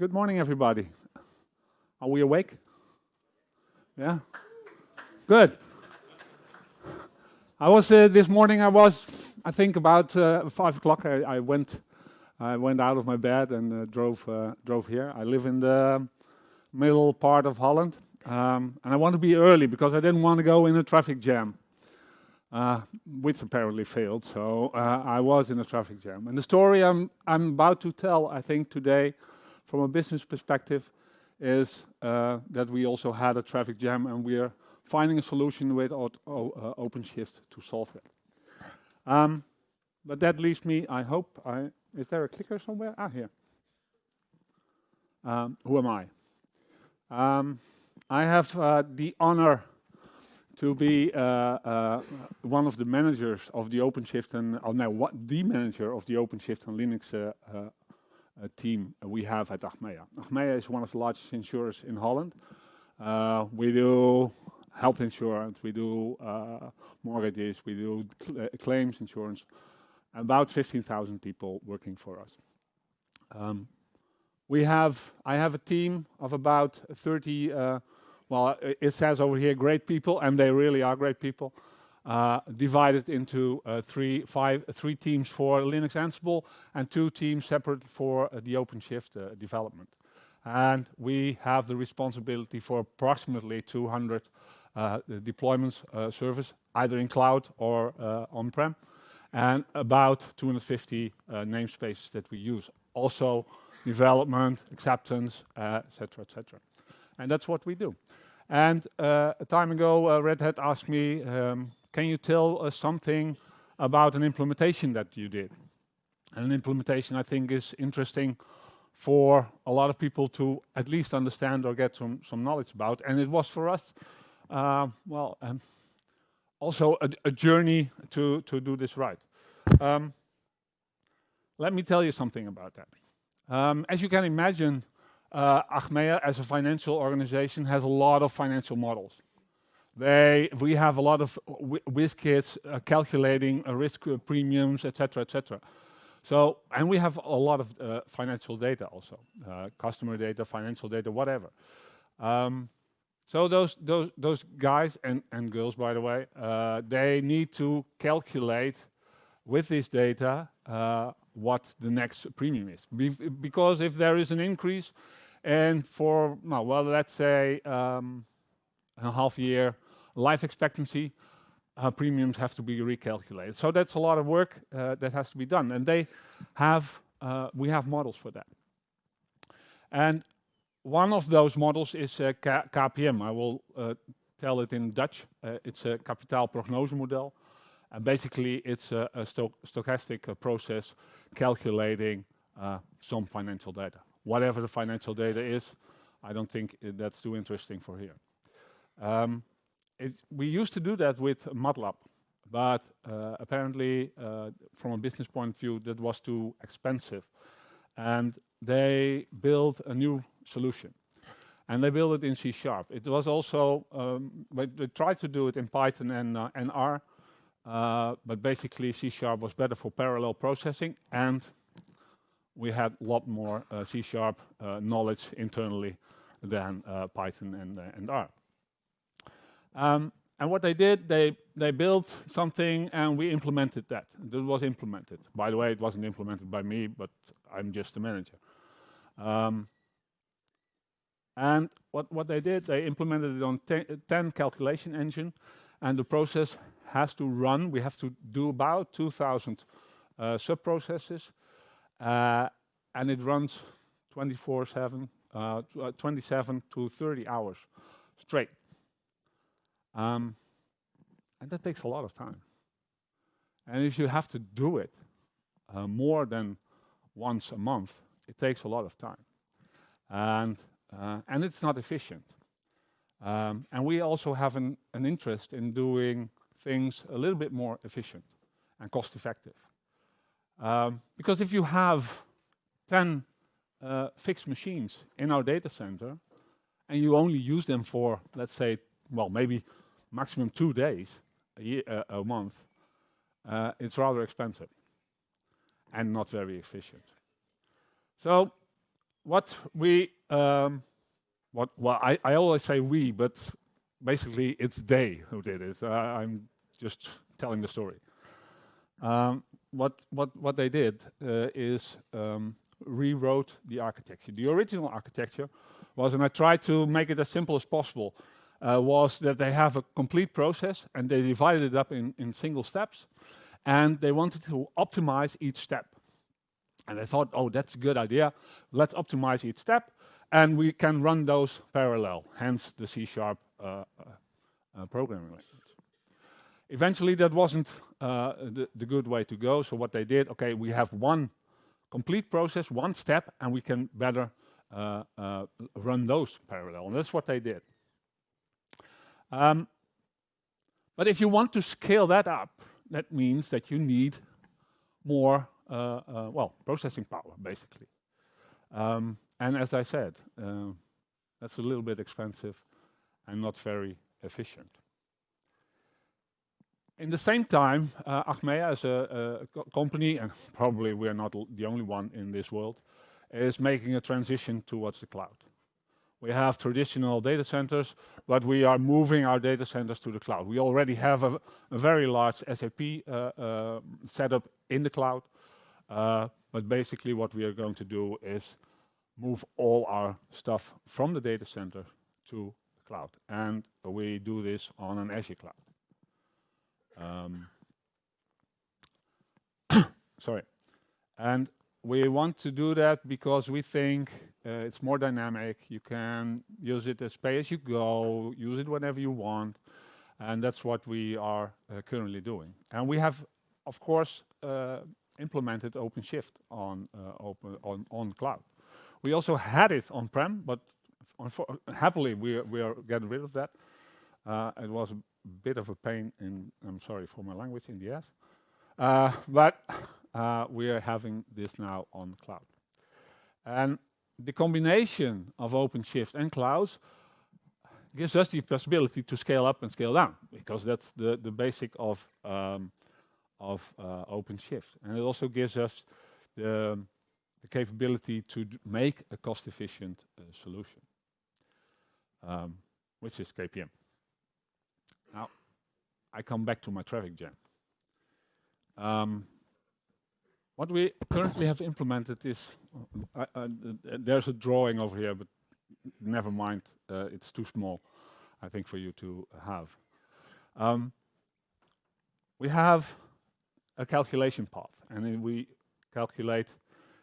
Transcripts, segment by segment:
Good morning, everybody. Are we awake? Yeah? Good. I was uh, this morning, I was, I think about uh, five o'clock, I I, went I went out of my bed and uh, drove drove here. I live in the middle part of Holland, um, and I want to be early because I didn't want to go in a traffic jam, which apparently failed. So, I was in a traffic jam. And the story I'm, I'm about to tell, I think today, from a business perspective, is uh, that we also had a traffic jam, and we are finding a solution with uh, OpenShift to solve it. Um, but that leaves me, I hope. Is there a clicker somewhere? Ah, here. Um, who am I? Um, I have uh, the honor to be one of the managers of the OpenShift and... Oh, no, the manager of the OpenShift and Linux team we have at Achmea. Achmea is one of the largest insurers in Holland. Uh, we do health insurance, we do uh, mortgages, we do uh, claims insurance, about 15,000 people working for us. Um, we have, I have a team of about 30, well, it says over here, great people, and they really are great people, Uh, divided into uh, three teams for Linux Ansible and two teams separate for uh, the OpenShift development. And we have the responsibility for approximately 200 deployments service, either in cloud or on-prem, and about 250 namespaces that we use. Also, development, acceptance, et cetera, et. And that's what we do. And a time ago, Red Hat asked me, um, "Can you tell us something about an implementation that you did?" And An implementation, I think, is interesting for a lot of people to at least understand or get some some knowledge about, and it was for us, uh, well, um, also a journey to do this right. Um, let me tell you something about that. Um, as you can imagine, uh, Achmea, as a financial organization, has a lot of financial models. We have a lot of WizKids uh, calculating uh, risk uh, premiums, et cetera, et cetera. So, and we have a lot of financial data also, customer data, financial data, whatever. Um, so those those those guys and girls, by the way, they need to calculate with this data what the next premium is. Because if there is an increase, and for, well, let's say, um, a half year life expectancy, uh, premiums have to be recalculated. So that's a lot of work uh, that has to be done, and they have, uh, we have models for that. And one of those models is KPM. I will tell it in Dutch. It's a kapitaalprognosemodel, and basically, it's a stochastic process calculating some financial data. Whatever the financial data is, I don't think that's too interesting for here. Um, We used to do that with MATLAB, but uh, apparently, uh, from a business point of view, that was too expensive, and they built a new solution, and they built it in C#. Sharp. It was also, um, but they tried to do it in Python and uh, R, but basically, C# Sharp was better for parallel processing, and we had a lot more C# Sharp knowledge internally than Python and R. Um, and what they did, they they built something, and we implemented that. It was implemented. By the way, it wasn't implemented by me, but I'm just a manager. Um, and what what they did, they implemented it on 10 calculation engine, and the process has to run. We have to do about 2,000 uh, sub-processes, uh, and it runs 24/7, 27-30 uh, hours straight. Um, and that takes a lot of time. And if you have to do it uh, more than once a month, it takes a lot of time, and uh, and it's not efficient. Um, and we also have an interest in doing things a little bit more efficient and cost-effective. Um, because if you have 10 uh, fixed machines in our data center, and you only use them for, let's say, well, maybe maximum two days a year, a month, it's rather expensive and not very efficient. So what we, um, what, well, I, I always say we, but basically it's they who did it. Uh, I'm just telling the story. Um, what, what, what they did uh, is um, rewrote the architecture. The original architecture was, and I tried to make it as simple as possible, uh, was that they have a complete process and they divided it up in, in single steps and they wanted to optimize each step. And they thought, oh, that's a good idea. Let's optimize each step and we can run those parallel, hence the C-sharp uh, uh, uh programming language. Eventually, that wasn't uh, the, the good way to go. So what they did, okay, we have one complete process, one step, and we can better uh, uh, run those parallel. And that's what they did. Um, but if you want to scale that up, that means that you need more, uh, uh well, processing power, basically. Um, and as I said, uh, that's a little bit expensive and not very efficient. In the same time, uh, Achmea as a, a company, and probably we're not the only one in this world, is making a transition towards the cloud. We have traditional data centers, but we are moving our data centers to the cloud. We already have a, a very large SAP uh, uh, setup in the cloud, uh, but basically what we are going to do is move all our stuff from the data center to the cloud. And we do this on an Azure cloud. Um, sorry. And we want to do that because we think uh, it's more dynamic. You can use it as pay as you go, use it whenever you want. And that's what we are uh, currently doing. And we have, of course, uh, implemented OpenShift on, uh, open, on, on cloud. We also had it on-prem, but happily we, we are getting rid of that. Uh, it was a bit of a pain in, I'm sorry for my language, in the ass. Uh, but we are having this now on cloud. And the combination of OpenShift and clouds gives us the possibility to scale up and scale down, because that's the, the basic of, um, of uh, OpenShift. And it also gives us the, the capability to make a cost-efficient uh, solution, um, which is KPM. Now, I come back to my traffic jam. Um, what we currently have implemented is, uh, uh, there's a drawing over here, but never mind, uh, it's too small, I think, for you to have. Um, we have a calculation path, and we calculate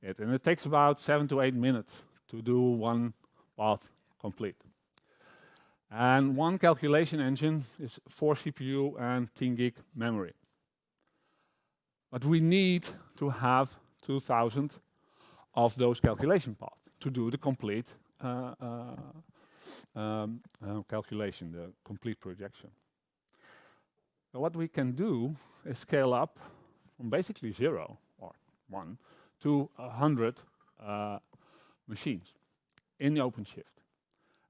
it, and it takes about seven to eight minutes to do one path complete. And one calculation engine is 4 CPU and 10 gig memory. But we need to have 2000 of those calculation paths to do the complete uh, uh, um, uh, calculation, the complete projection. What we can do is scale up from basically zero or one to a hundred uh, machines in the OpenShift.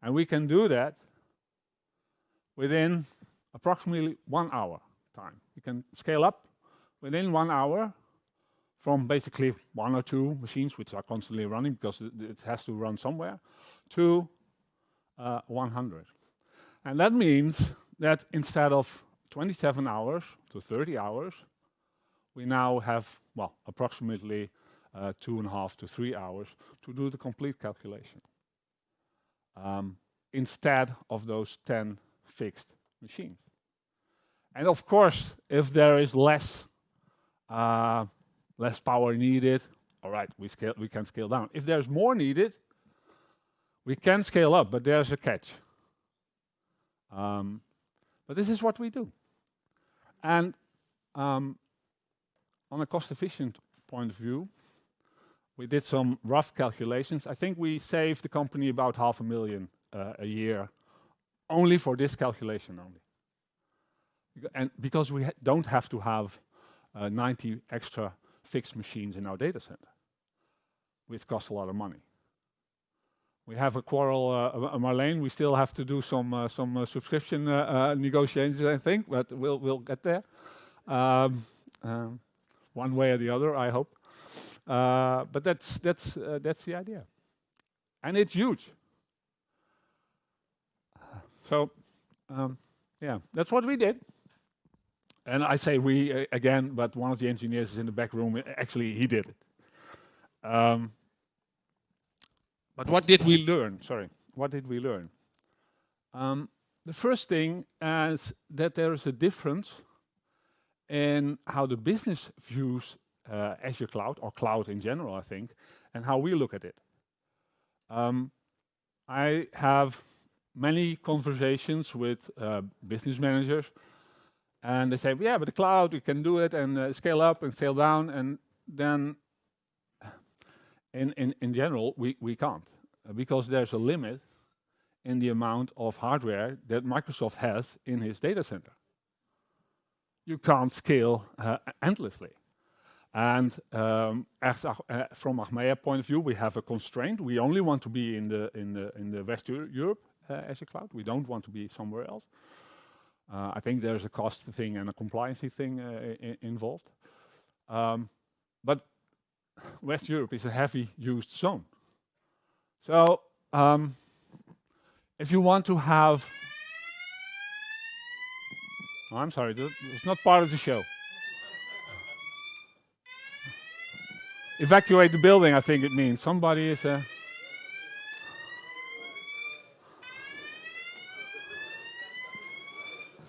And we can do that within approximately one hour time. You can scale up within one hour from basically one or two machines which are constantly running because it, has to run somewhere to uh, 100. And that means that instead of 27 hours to 30 hours, we now have, well, approximately uh, two and a half to three hours to do the complete calculation. Um, instead of those 10 fixed machines. And of course, if there is less uh, less power needed, all right, we scale we can scale down. If there's more needed, we can scale up, but there's a catch. Um, but this is what we do. And um, on a cost-efficient point of view, we did some rough calculations. I think we saved the company about half a million uh, a year only for this calculation only. And because we ha don't have to have uh, 90 extra fixed machines in our data center, which costs a lot of money. We have a quarrel, uh, Marlene, we still have to do some uh, some uh, subscription uh, uh, negotiations, I think, but we'll, we'll get there. Um, um, one way or the other, I hope. but that's, that's, that's the idea. and it's huge. So, yeah, that's what we did. And I say we uh, again, but one of the engineers is in the back room. Actually, he did it. Um, but what did we learn? Sorry, what did we learn? Um, the first thing is that there is a difference in how the business views uh, Azure cloud or cloud in general, I think, and how we look at it. Um, I have many conversations with uh, business managers, and they say, "Yeah, but the cloud, we can do it, and uh, scale up and scale down." And then, in in, in general, we we can't, because there's a limit in the amount of hardware that Microsoft has in his data center. You can't scale uh, endlessly. And, um, as uh, from Achmea point of view, we have a constraint. We only want to be in the West Europe Azure cloud. We don't want to be somewhere else. Uh, I think there's a cost thing and a compliance thing uh, involved. Um, but West Europe is a heavy used zone. So, um, if you want to have... Oh, I'm sorry, it's not part of the show. Evacuate the building, I think it means. Somebody is... Uh,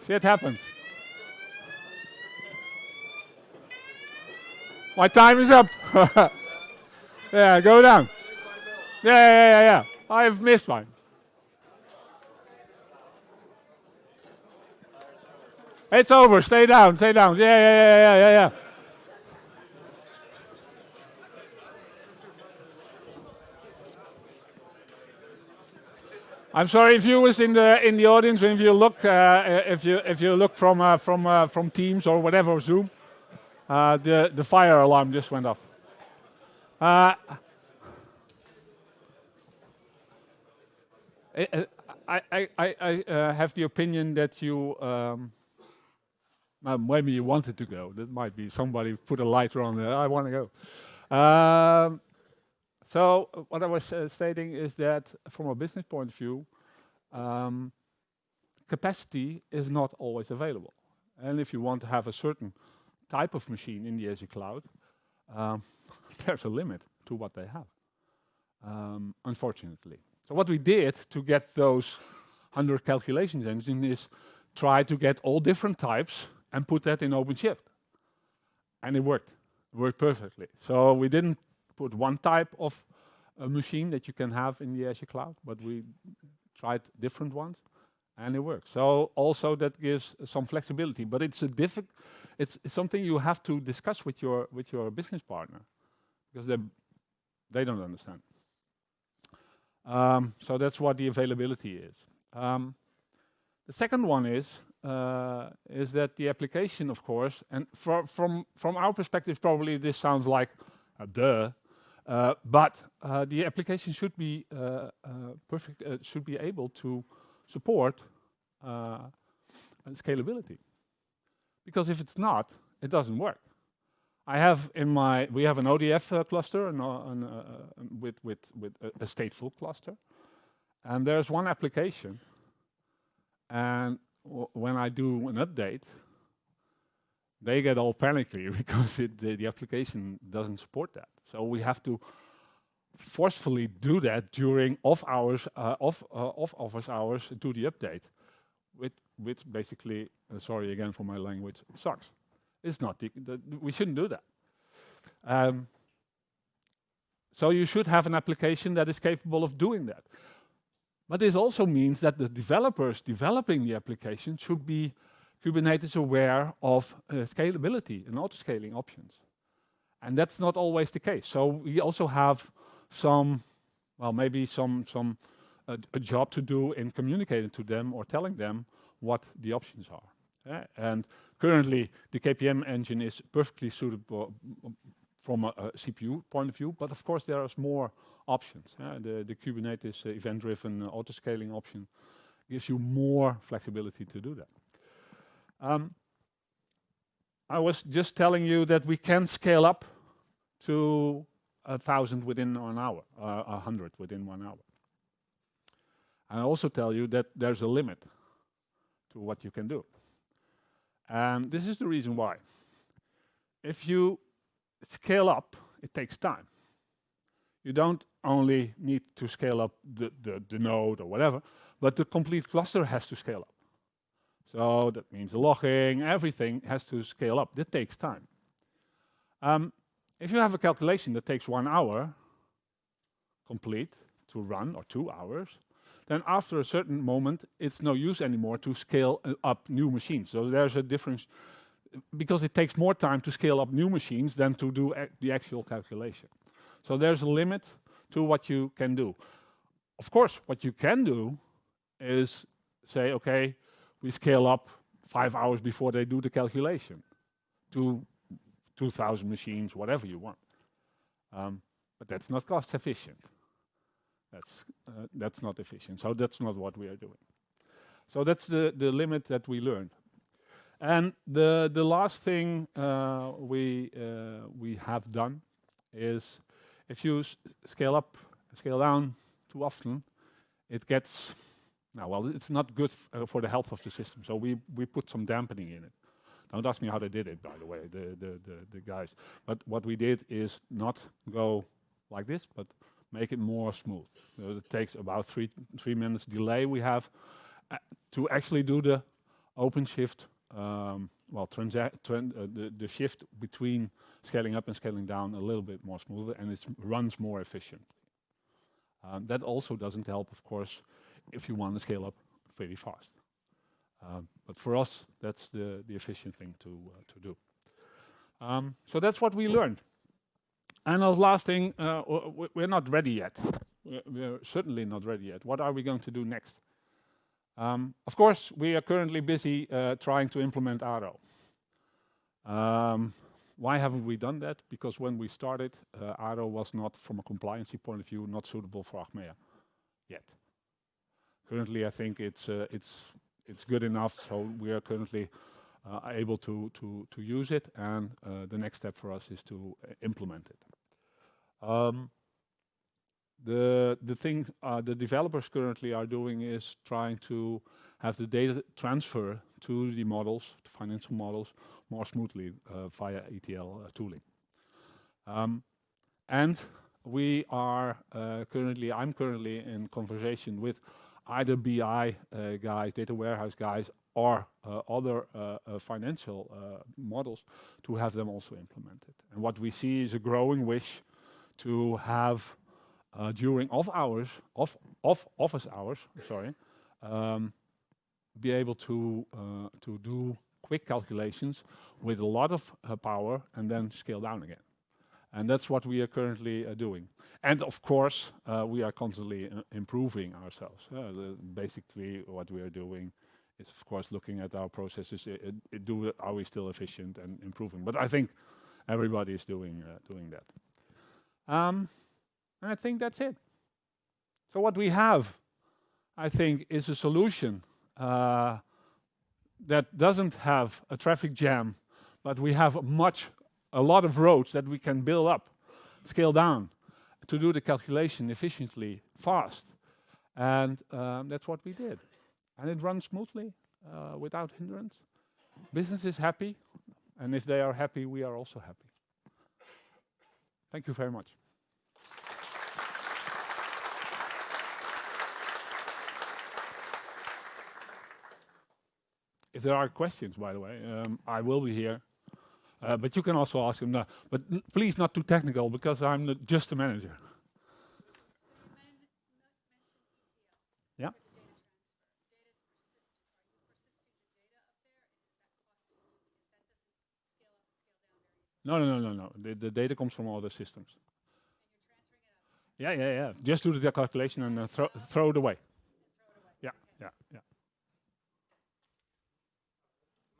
Shit happens. My time is up. Yeah, go down. Yeah, yeah, yeah, yeah. I've missed one. It's over. Stay down, stay down. Yeah, yeah, yeah, yeah, yeah, yeah. I'm sorry, viewers in the in the audience, if you look uh, uh if you if you look from uh, from uh, from Teams or whatever, Zoom, the the fire alarm just went off. I I, I, I have the opinion that you um, maybe you wanted to go. That might be somebody put a lighter on there. I want to go. Um, So what I was uh, stating is that from a business point of view, um, capacity is not always available. And if you want to have a certain type of machine in the Azure cloud, um, there's a limit to what they have, um, unfortunately. So what we did to get those 100 calculations engine is try to get all different types and put that in OpenShift, and it worked. It worked perfectly. So we didn't put one type of a machine that you can have in the Azure cloud, but we tried different ones, and it works. So also that gives some flexibility, but it's a difficult, it's something you have to discuss with your with your business partner, because they they don't understand. Um, so that's what the availability is. Um, the second one is uh, is that the application, of course, and from our perspective, probably this sounds like a duh, Uh, but uh, the application should be uh, perfect, should be able to support scalability. Because if it's not, it doesn't work. I have in my, we have an ODF cluster and with with, with a stateful cluster, and there's one application, and when I do an update, they get all panicky because the the application doesn't support that. So we have to forcefully do that during off hours, uh, off-office uh, hours, do the update, which basically, uh, sorry again for my language, sucks. It's not the... We shouldn't do that. Um, so you should have an application that is capable of doing that. But this also means that the developers developing the application should be Kubernetes aware of scalability and auto-scaling options, and that's not always the case. So we also have some, well, maybe some some uh, a job to do in communicating to them or telling them what the options are. Eh? And currently, the KPM engine is perfectly suitable mm, from a CPU point of view, but of course, there is more options. Eh? The the, Kubernetes uh, event-driven uh, auto-scaling option gives you more flexibility to do that. Um, I was just telling you that we can scale up to a 1,000 within one hour, uh, a 100 within one hour. I also tell you that there's a limit to what you can do. And this is the reason why. If you scale up, it takes time. You don't only need to scale up the the node or whatever, but the complete cluster has to scale up. So that means the logging, everything has to scale up. That takes time. Um, If you have a calculation that takes one hour complete to run, or two hours, then after a certain moment, it's no use anymore to scale uh, up new machines. So there's a difference because it takes more time to scale up new machines than to do the actual calculation. So there's a limit to what you can do. Of course, what you can do is say, "Okay, we scale up five hours before they do the calculation to 2,000 machines," whatever you want. Um, but that's not cost efficient. That's uh, that's not efficient. So that's not what we are doing. So that's the the limit that we learned. And the the last thing uh, we uh, we have done is if you scale up, scale down too often, it gets. Now, well, it's not good for the health of the system, so we, we put some dampening in it. Don't ask me how they did it, by the way, the the the guys. But what we did is not go like this, but make it more smooth. So It takes about three three minutes delay we have uh, to actually do the OpenShift, um, well, uh, the the shift between scaling up and scaling down a little bit more smoother, and it runs more efficient. Um, that also doesn't help, of course, if you want to scale up very fast. Um, for us, that's the efficient thing uh, to do. Um, so that's what we learned. And the last thing, uh, we're not ready yet. We're certainly not ready yet. What are we going to do next? Um, of course, we are currently busy uh, trying to implement ARO. Um, why haven't we done that? Because when we started, ARO was not, from a compliance point of view, not suitable for Achmea yet. Currently, I think it's it's good enough, so we are currently uh, able to to, to use it, and uh, the next step for us is to uh, implement it. Um, the the thing the developers currently are doing is trying to have the data transfer to the models, to financial models, more smoothly via ETL tooling. Um, and we are currently, I'm currently in conversation with either BI uh, guys, data warehouse guys, or uh, other uh, financial models to have them also implemented. And what we see is a growing wish to have during off hours, off, off office hours, sorry, um, be able to do quick calculations with a lot of power and then scale down again. And that's what we are currently uh, doing. And of course, uh, we are constantly improving ourselves. Uh, Basically, what we are doing is, of course, looking at our processes, Do are we still efficient and improving? But I think everybody is doing doing that. Um, and I think that's it. So what we have, I think, is a solution that doesn't have a traffic jam, but we have a lot of roads that we can build up, scale down, to do the calculation efficiently, fast. And um, that's what we did. And it runs smoothly uh, without hindrance. Business is happy, and if they are happy, we are also happy. Thank you very much. If there are questions, by the way, um, I will be here, Uh, but you can also ask him that. But please, not too technical, because I'm just a manager. Yeah. The the down very easily. No, no. The data comes from other systems. It up? Yeah. Just do the calculation and uh, throw it away. Throw it away. Yeah. Okay. Yeah.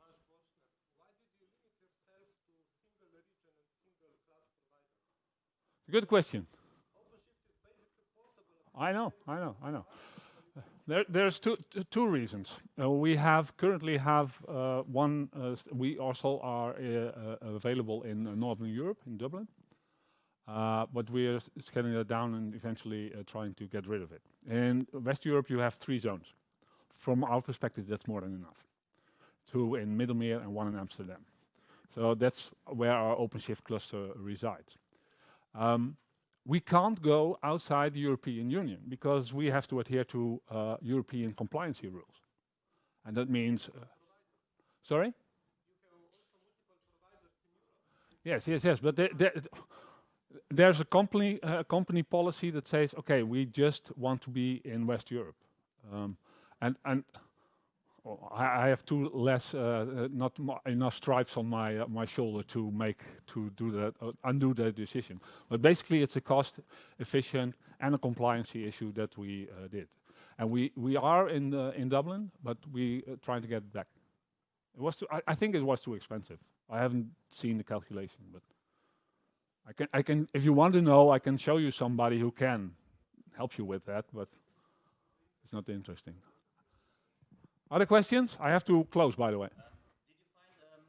Last question. Why did you limit yourself to single region and single cloud provider? Good question. I know, I know, I know. There, There's two two reasons. Uh, we have currently have uh, one. Uh, we also are available in Northern Europe, in Dublin. Uh, but we are scaling that down and eventually uh, trying to get rid of it. In West Europe, you have three zones. From our perspective, that's more than enough. Two in Middenmeer and one in Amsterdam. So that's where our OpenShift cluster resides. Um, we can't go outside the European Union because we have to adhere to uh, European compliancy rules. And that means, uh, sorry? Yes, yes, yes. But the, the, there's a company uh, company policy that says, okay, we just want to be in West Europe, um, and and I, have two less, uh, uh, not enough stripes on my uh, my shoulder to make to do that uh, undo that decision. But basically, it's a cost efficient and a compliancy issue that we uh, did, and we we are in the, in Dublin, but we uh, trying to get back. It was too, I, I think it was too expensive. I haven't seen the calculation, but I can, I can, if you want to know, I can show you somebody who can help you with that, but it's not interesting. Other questions? I have to close, by the way. Did you find um,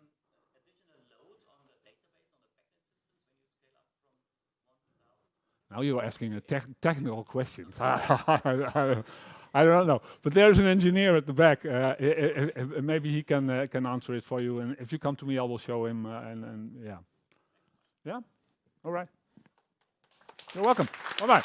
additional load on the database, on the backend systems when you scale up from 1 to 1,000? Now you're asking a tech technical questions. I, don't know, but there's an engineer at the back. Uh, i- i- i- maybe he can uh, can answer it for you. And if you come to me, I will show him. Uh, and, and yeah, yeah, all right. You're welcome. Bye bye.